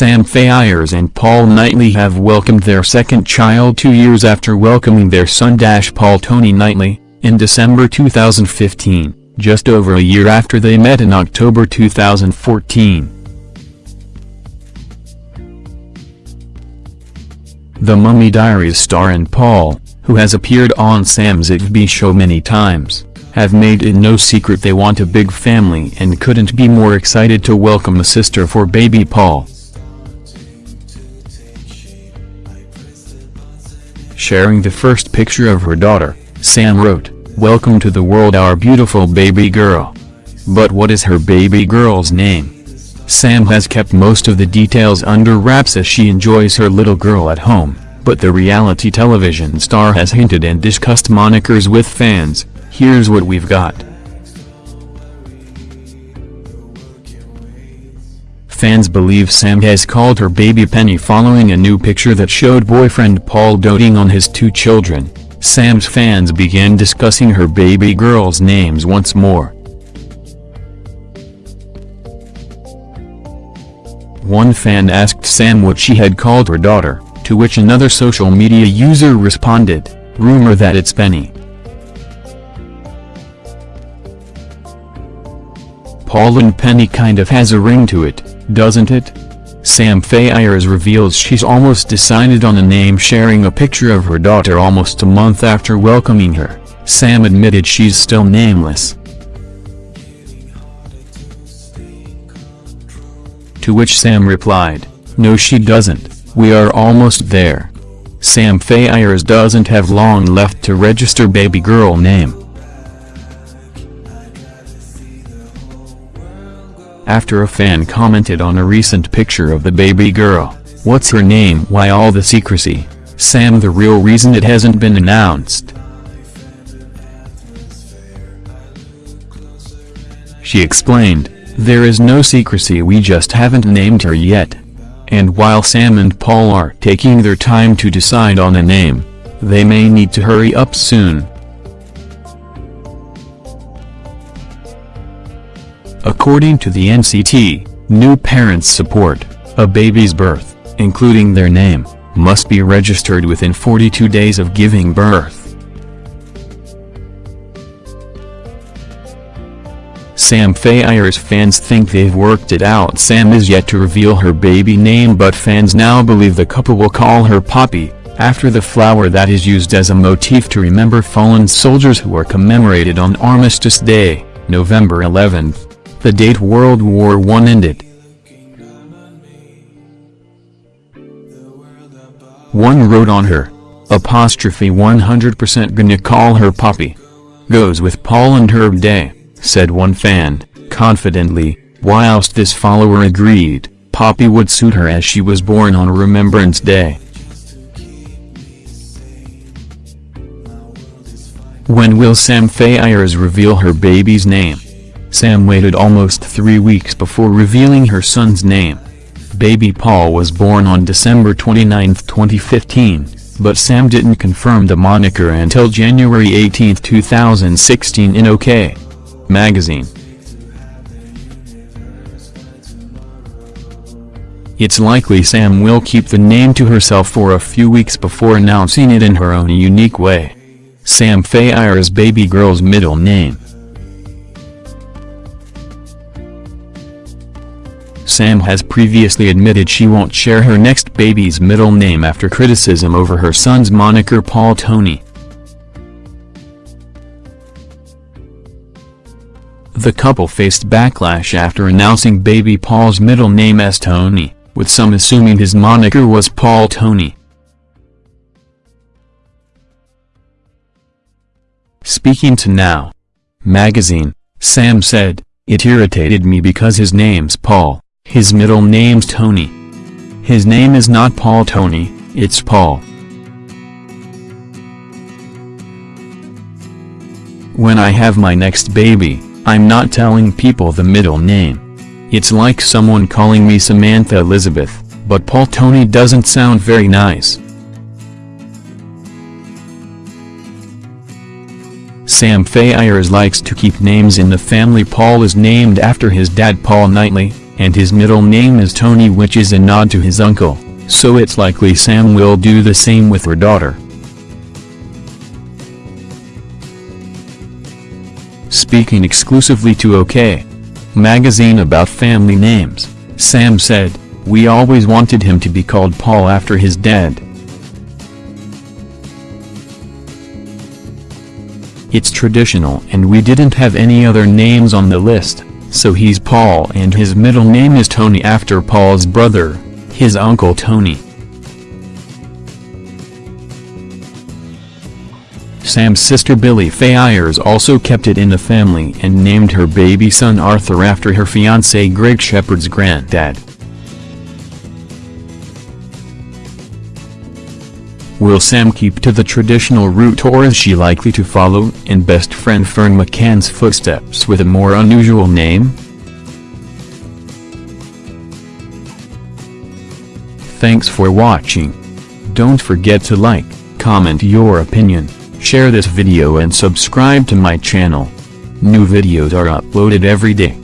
Sam Faiers and Paul Knightley have welcomed their second child two years after welcoming their son Dash Paul Tony Knightley, in December 2015, just over a year after they met in October 2014. The Mummy Diaries star and Paul, who has appeared on Sam Zigby show many times, have made it no secret they want a big family and couldn't be more excited to welcome a sister for baby Paul. Sharing the first picture of her daughter, Sam wrote, Welcome to the world our beautiful baby girl. But what is her baby girl's name? Sam has kept most of the details under wraps as she enjoys her little girl at home, but the reality television star has hinted and discussed monikers with fans, here's what we've got. Fans believe Sam has called her baby Penny following a new picture that showed boyfriend Paul doting on his two children. Sam's fans began discussing her baby girl's names once more. One fan asked Sam what she had called her daughter, to which another social media user responded, rumor that it's Penny. Paul and Penny kind of has a ring to it, doesn't it? Sam Faiers reveals she's almost decided on a name sharing a picture of her daughter almost a month after welcoming her. Sam admitted she's still nameless. To which Sam replied, No she doesn't, we are almost there. Sam Faiers doesn't have long left to register baby girl name. After a fan commented on a recent picture of the baby girl, what's her name why all the secrecy, Sam the real reason it hasn't been announced. She explained, there is no secrecy we just haven't named her yet. And while Sam and Paul are taking their time to decide on a name, they may need to hurry up soon. According to the NCT, new parents support, a baby's birth, including their name, must be registered within 42 days of giving birth. Sam Faiers fans think they've worked it out Sam is yet to reveal her baby name but fans now believe the couple will call her Poppy, after the flower that is used as a motif to remember fallen soldiers who were commemorated on Armistice Day, November 11, the date World War I ended. One wrote on her, apostrophe 100% gonna call her Poppy. Goes with Paul and Herb Day said one fan, confidently, whilst this follower agreed, Poppy would suit her as she was born on Remembrance Day. When will Sam Faiers reveal her baby's name? Sam waited almost three weeks before revealing her son's name. Baby Paul was born on December 29, 2015, but Sam didn't confirm the moniker until January 18, 2016 in OK magazine. It's likely Sam will keep the name to herself for a few weeks before announcing it in her own unique way. Sam Faiers' baby girl's middle name. Sam has previously admitted she won't share her next baby's middle name after criticism over her son's moniker Paul Tony. The couple faced backlash after announcing baby Paul's middle name as Tony, with some assuming his moniker was Paul Tony. Speaking to Now magazine, Sam said, It irritated me because his name's Paul, his middle name's Tony. His name is not Paul Tony, it's Paul. When I have my next baby, I'm not telling people the middle name. It's like someone calling me Samantha Elizabeth, but Paul Tony doesn't sound very nice. Sam Faiers likes to keep names in the family Paul is named after his dad Paul Knightley, and his middle name is Tony which is a nod to his uncle, so it's likely Sam will do the same with her daughter. Speaking exclusively to OK Magazine about family names, Sam said, We always wanted him to be called Paul after his dad. It's traditional and we didn't have any other names on the list, so he's Paul and his middle name is Tony after Paul's brother, his uncle Tony. Sam's sister Billie Faiers also kept it in the family and named her baby son Arthur after her fiancé Greg Shepherd's granddad. Will Sam keep to the traditional route or is she likely to follow in best friend Ferne McCann's footsteps with a more unusual name? Thanks for watching. Don't forget to like, comment your opinion, share this video and subscribe to my channel. New videos are uploaded every day.